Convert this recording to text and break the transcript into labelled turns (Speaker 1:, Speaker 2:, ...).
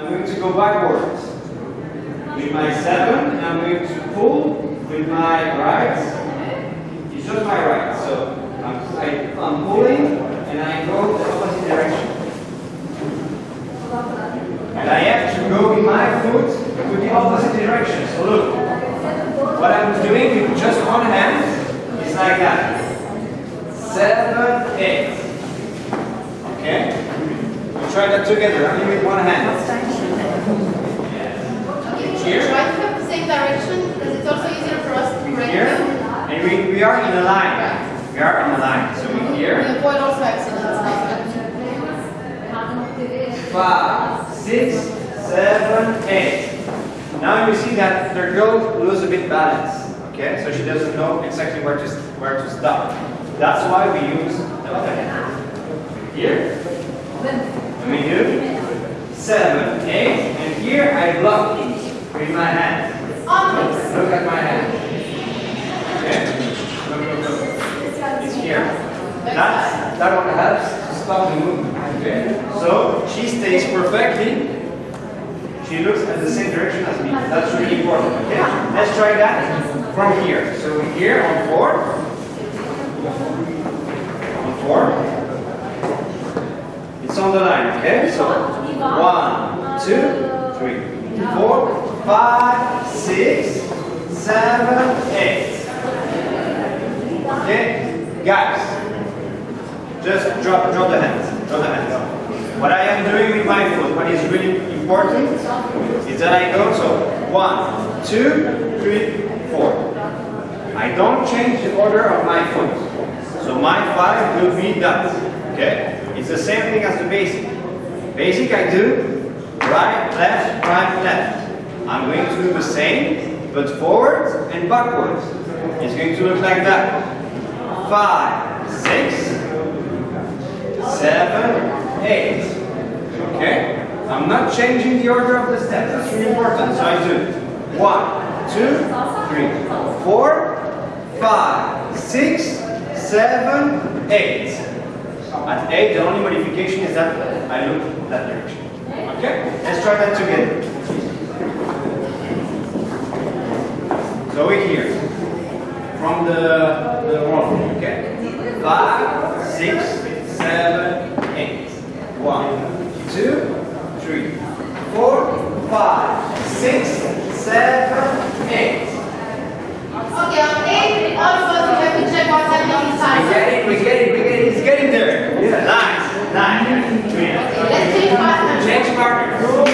Speaker 1: I'm going to go backwards. With my seven, I'm going to pull with my right. It's just my right. So I'm, I, I'm pulling and I go the opposite direction. And I have to go with my foot to the opposite direction. So look, what I'm doing with just one hand is like that. Seven, eight. Okay? We try that together, only with one hand. Here.
Speaker 2: Try to have the same direction because it's also easier for us to correct
Speaker 1: Here. And we, we are in a line. We are in a line. So we here.
Speaker 2: We
Speaker 1: here.
Speaker 2: avoid also accidents like
Speaker 1: Five, six, seven, eight. Now you see that the girl loses a bit balance. Okay, so she doesn't know exactly where to where to stop. That's why we use the other hand. Here, do seven, eight, and here I block it with my hand.
Speaker 2: On.
Speaker 1: Look at my hand. Okay, look, look, look. It's here. That's, that one helps to stop the movement. Okay? So she stays perfectly. She looks at the same direction as me. That's really important. Okay? Let's try that from here. So here on four. On four. On the line. Okay? So one, two, three, four, five, six, seven, eight. Okay? Guys. Just drop, drop the hands. Drop the hands. What I am doing with my foot, what is really important, is that I go so one, two, three, four. I don't change the order of my foot. So my five will be that. Okay? It's the same thing as the basic. Basic I do right, left, right, left. I'm going to do the same, but forwards and backwards. It's going to look like that. Five, six, seven, eight. Okay? I'm not changing the order of the steps. That's really important. So I do one, two, three, four, five, six, seven, eight. At eight, the only modification is that I look that direction. Okay? Let's try that together. So we're here. From the, the wall, okay? Five, six, seven, eight. One, two, three, four, five, six, Change partner.